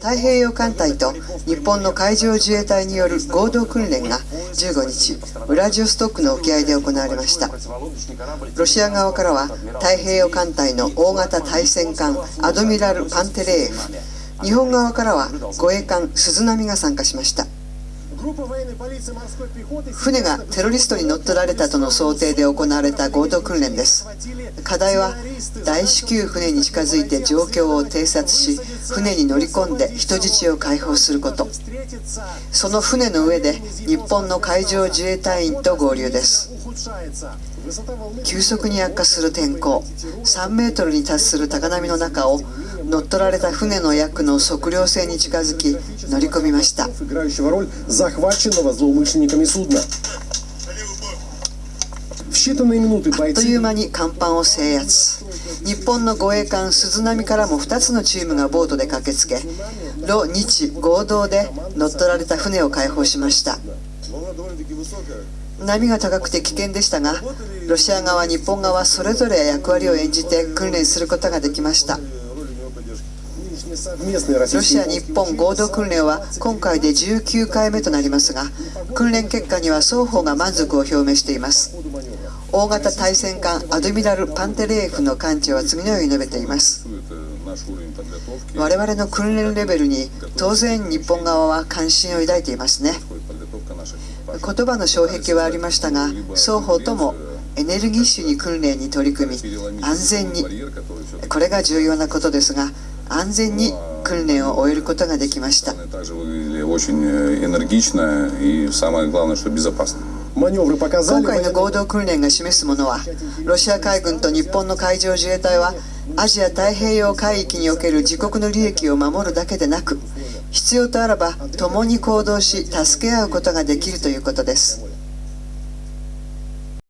太平洋艦隊と日本の海上自衛隊による合同訓練が15日、ウラジオストックの沖合で行われました。ロシア側からは太平洋艦隊の大型対戦艦アドミラル・パンテレーフ、日本側からは護衛艦鈴波が参加しました。船がテロリストに乗っ取られたとの想定で行われた合同訓練です。課題は大至急船に近づいて状況を偵察し船に乗り込んで人質を解放すること。その船の上で日本の海上自衛隊員と合流です。急速に悪化する天候。3メートルに達する高波の中を乗っ取られた船の役の測量船に近づき乗り込みました。あっという間に甲板を制圧。日本の護衛艦鈴波からも2つのチームがボートで駆けつけロ日合同で乗っ取られた船を解放しました。波が高くて危険でしたがロシア側日本側それぞれ役割を演じて訓練することができましたロシア日本合同訓練は今回で19回目となりますが訓練結果には双方が満足を表明しています。大型対戦艦アドミラル・パンテレーフの艦長は次のように述べています。我々の訓練レベルに当然日本側は関心を抱いていますね。言葉の障壁はありましたが双方ともエネルギッシュに訓練に取り組み安全に。これが重要なことですが安全に訓練を終えることができました。今回の合同訓練が示すものはロシア海軍と日本の海上自衛隊はアジア太平洋海域における自国の利益を守るだけでなく必要とあらば共に行動し助け合うことができるということです